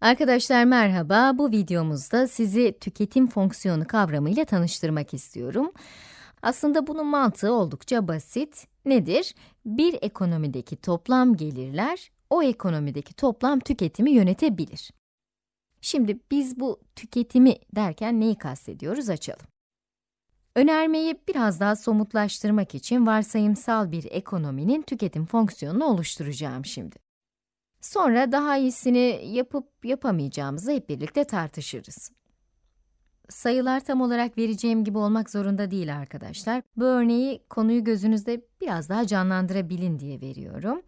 Arkadaşlar merhaba, bu videomuzda sizi tüketim fonksiyonu kavramıyla tanıştırmak istiyorum. Aslında bunun mantığı oldukça basit. Nedir? Bir ekonomideki toplam gelirler, o ekonomideki toplam tüketimi yönetebilir. Şimdi biz bu tüketimi derken neyi kastediyoruz açalım. Önermeyi biraz daha somutlaştırmak için varsayımsal bir ekonominin tüketim fonksiyonunu oluşturacağım şimdi. Sonra daha iyisini yapıp yapamayacağımızı hep birlikte tartışırız. Sayılar tam olarak vereceğim gibi olmak zorunda değil arkadaşlar. Bu örneği konuyu gözünüzde biraz daha canlandırabilin diye veriyorum.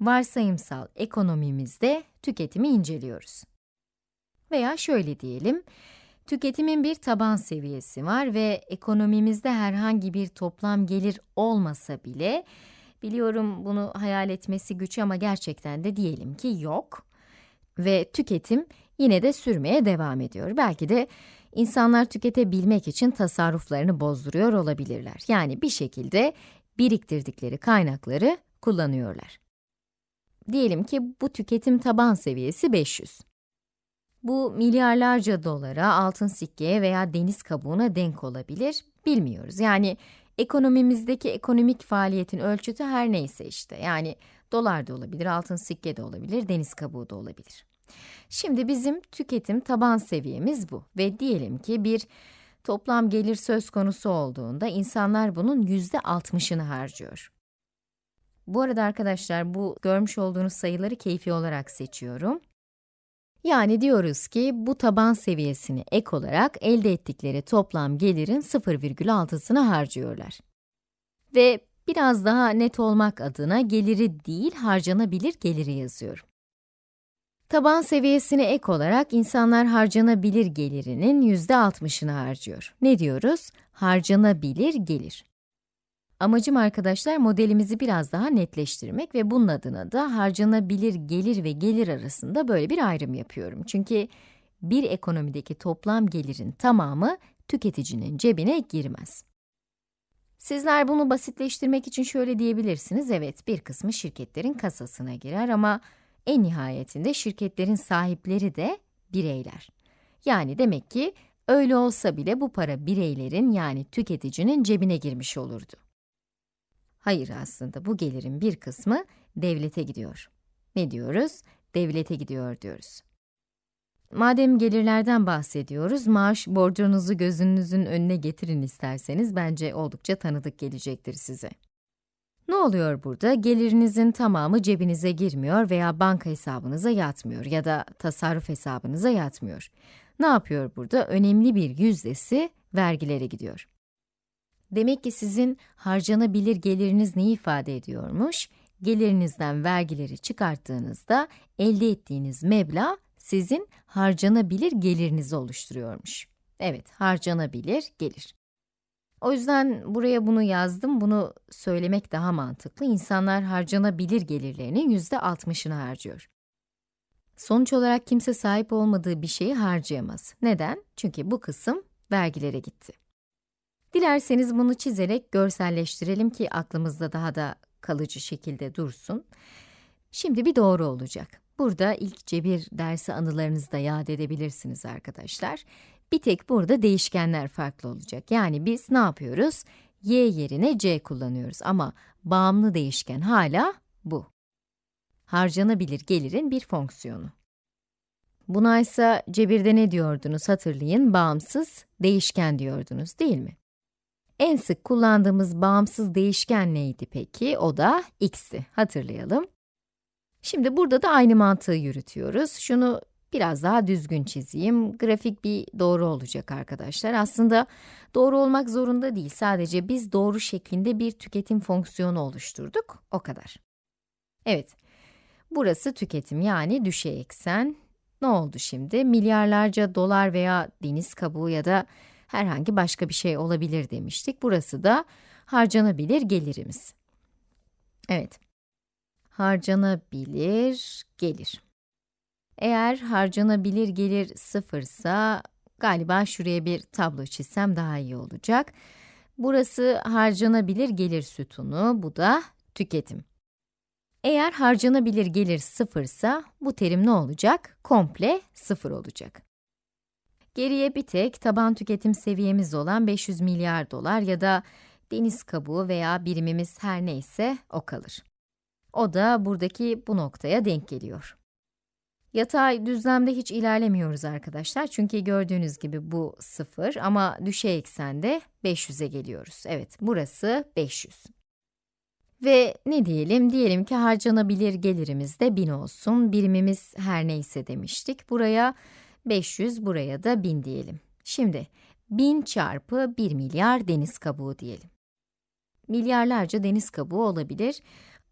Varsayımsal ekonomimizde tüketimi inceliyoruz. Veya şöyle diyelim, tüketimin bir taban seviyesi var ve ekonomimizde herhangi bir toplam gelir olmasa bile, biliyorum bunu hayal etmesi güç ama gerçekten de diyelim ki yok. Ve tüketim yine de sürmeye devam ediyor. Belki de insanlar tüketebilmek için tasarruflarını bozduruyor olabilirler. Yani bir şekilde biriktirdikleri kaynakları kullanıyorlar. Diyelim ki bu tüketim taban seviyesi 500. Bu milyarlarca dolara, altın sikkeye veya deniz kabuğuna denk olabilir, bilmiyoruz. Yani ekonomimizdeki ekonomik faaliyetin ölçütü her neyse işte. Yani dolar da olabilir, altın sikke de olabilir, deniz kabuğu da olabilir. Şimdi bizim tüketim taban seviyemiz bu ve diyelim ki bir toplam gelir söz konusu olduğunda insanlar bunun yüzde altmışını harcıyor. Bu arada arkadaşlar bu görmüş olduğunuz sayıları keyfi olarak seçiyorum. Yani diyoruz ki bu taban seviyesini ek olarak elde ettikleri toplam gelirin 0,6'sını harcıyorlar. Ve biraz daha net olmak adına geliri değil harcanabilir geliri yazıyorum. Taban seviyesine ek olarak insanlar harcanabilir gelirinin %60'ını harcıyor. Ne diyoruz? Harcanabilir gelir. Amacım arkadaşlar modelimizi biraz daha netleştirmek ve bunun adına da harcanabilir gelir ve gelir arasında böyle bir ayrım yapıyorum. Çünkü bir ekonomideki toplam gelirin tamamı tüketicinin cebine girmez. Sizler bunu basitleştirmek için şöyle diyebilirsiniz, evet bir kısmı şirketlerin kasasına girer ama en nihayetinde şirketlerin sahipleri de bireyler. Yani demek ki öyle olsa bile bu para bireylerin yani tüketicinin cebine girmiş olurdu. Hayır aslında bu gelirin bir kısmı devlete gidiyor. Ne diyoruz? Devlete gidiyor diyoruz. Madem gelirlerden bahsediyoruz, maaş borcunuzu gözünüzün önüne getirin isterseniz bence oldukça tanıdık gelecektir size. Ne oluyor burada? Gelirinizin tamamı cebinize girmiyor veya banka hesabınıza yatmıyor ya da tasarruf hesabınıza yatmıyor. Ne yapıyor burada? Önemli bir yüzdesi vergilere gidiyor. Demek ki sizin harcanabilir geliriniz ne ifade ediyormuş? Gelirinizden vergileri çıkarttığınızda elde ettiğiniz meblağ sizin harcanabilir gelirinizi oluşturuyormuş. Evet, harcanabilir gelir. O yüzden buraya bunu yazdım, bunu söylemek daha mantıklı. İnsanlar harcanabilir gelirlerinin yüzde 60'ını harcıyor. Sonuç olarak kimse sahip olmadığı bir şeyi harcayamaz. Neden? Çünkü bu kısım vergilere gitti. Dilerseniz bunu çizerek görselleştirelim ki aklımızda daha da kalıcı şekilde dursun. Şimdi bir doğru olacak. Burada ilk cebir dersi anılarınızda yad edebilirsiniz arkadaşlar. Bir tek burada değişkenler farklı olacak. Yani biz ne yapıyoruz? y yerine c kullanıyoruz ama bağımlı değişken hala bu. Harcanabilir gelirin bir fonksiyonu. Buna ise cebirde ne diyordunuz hatırlayın, bağımsız değişken diyordunuz değil mi? En sık kullandığımız bağımsız değişken neydi peki? O da x'ti. Hatırlayalım. Şimdi burada da aynı mantığı yürütüyoruz. Şunu biraz daha düzgün çizeyim. Grafik bir doğru olacak arkadaşlar. Aslında doğru olmak zorunda değil. Sadece biz doğru şeklinde bir tüketim fonksiyonu oluşturduk. O kadar. Evet. Burası tüketim yani düşey eksen. Ne oldu şimdi? Milyarlarca dolar veya deniz kabuğu ya da herhangi başka bir şey olabilir demiştik. Burası da harcanabilir gelirimiz. Evet. Harcanabilir gelir. Eğer harcanabilir gelir sıfırsa, galiba şuraya bir tablo çizsem daha iyi olacak. Burası harcanabilir gelir sütunu, bu da tüketim. Eğer harcanabilir gelir sıfırsa, bu terim ne olacak? Komple sıfır olacak. Geriye bir tek taban tüketim seviyemiz olan 500 milyar dolar ya da deniz kabuğu veya birimimiz her neyse o kalır. O da buradaki bu noktaya denk geliyor. Yatay düzlemde hiç ilerlemiyoruz arkadaşlar çünkü gördüğünüz gibi bu 0 ama düşey eksende 500'e geliyoruz. Evet, burası 500. Ve ne diyelim? Diyelim ki harcanabilir gelirimiz de 1000 olsun. Birimimiz her neyse demiştik. Buraya 500, buraya da 1000 diyelim. Şimdi 1000 çarpı 1 milyar deniz kabuğu diyelim. Milyarlarca deniz kabuğu olabilir.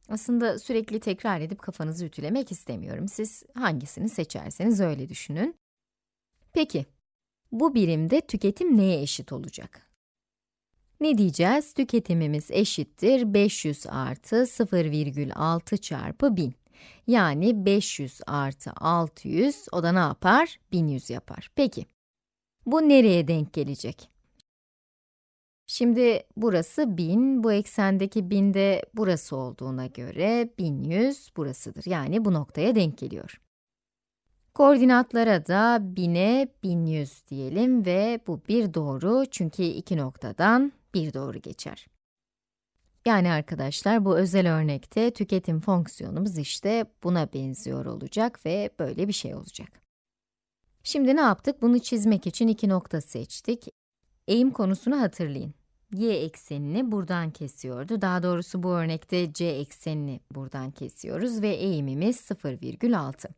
Aslında sürekli tekrar edip kafanızı ütülemek istemiyorum. Siz hangisini seçerseniz öyle düşünün. Peki, bu birimde tüketim neye eşit olacak? Ne diyeceğiz? Tüketimimiz eşittir 500 artı 0,6 çarpı 1000. Yani 500 artı 600, o da ne yapar? 1100 yapar. Peki, bu nereye denk gelecek? Şimdi burası 1000, bu eksendeki 1000 de burası olduğuna göre 1100 burasıdır. Yani bu noktaya denk geliyor. Koordinatlara da 1000'e 1100 diyelim ve bu bir doğru çünkü iki noktadan bir doğru geçer. Yani arkadaşlar bu özel örnekte tüketim fonksiyonumuz işte buna benziyor olacak ve böyle bir şey olacak. Şimdi ne yaptık? Bunu çizmek için iki nokta seçtik. Eğim konusunu hatırlayın. y eksenini buradan kesiyordu. Daha doğrusu bu örnekte c eksenini buradan kesiyoruz ve eğimimiz 0,6.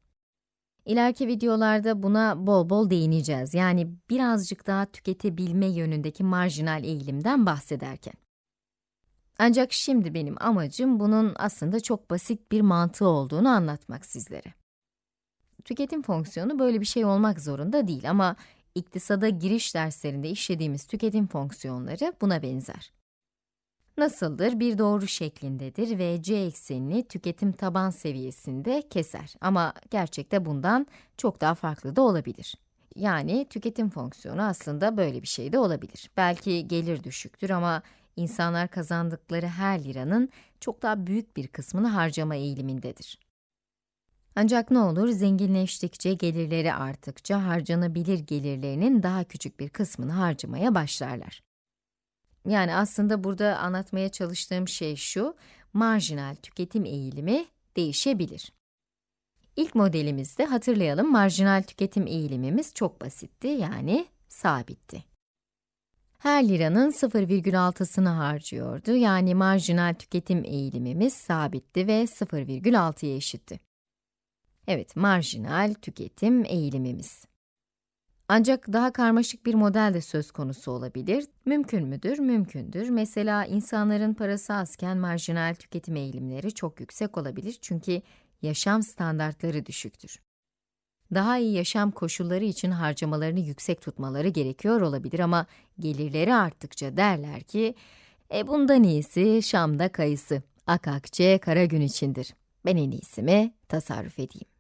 İleriki videolarda buna bol bol değineceğiz. Yani birazcık daha tüketebilme yönündeki marjinal eğilimden bahsederken. Ancak şimdi benim amacım bunun aslında çok basit bir mantığı olduğunu anlatmak sizlere. Tüketim fonksiyonu böyle bir şey olmak zorunda değil ama iktisada giriş derslerinde işlediğimiz tüketim fonksiyonları buna benzer. Nasıldır? Bir doğru şeklindedir ve c eksenini tüketim taban seviyesinde keser. Ama gerçekte bundan çok daha farklı da olabilir. Yani tüketim fonksiyonu aslında böyle bir şey de olabilir. Belki gelir düşüktür ama insanlar kazandıkları her liranın çok daha büyük bir kısmını harcama eğilimindedir. Ancak ne olur, zenginleştikçe, gelirleri arttıkça harcanabilir gelirlerinin daha küçük bir kısmını harcamaya başlarlar. Yani aslında burada anlatmaya çalıştığım şey şu, marjinal tüketim eğilimi değişebilir. İlk modelimizde hatırlayalım, marjinal tüketim eğilimimiz çok basitti, yani sabitti. Her liranın 0,6'sını harcıyordu, yani marjinal tüketim eğilimimiz sabitti ve 0,6'ya eşitti. Evet, marjinal tüketim eğilimimiz. Ancak daha karmaşık bir model de söz konusu olabilir. Mümkün müdür? Mümkündür. Mesela insanların parası azken marjinal tüketim eğilimleri çok yüksek olabilir çünkü yaşam standartları düşüktür. Daha iyi yaşam koşulları için harcamalarını yüksek tutmaları gerekiyor olabilir ama gelirleri arttıkça derler ki, e bundan iyisi Şam'da kayısı, akakçe kara gün içindir. Ben en iyisi mi tasarruf edeyim.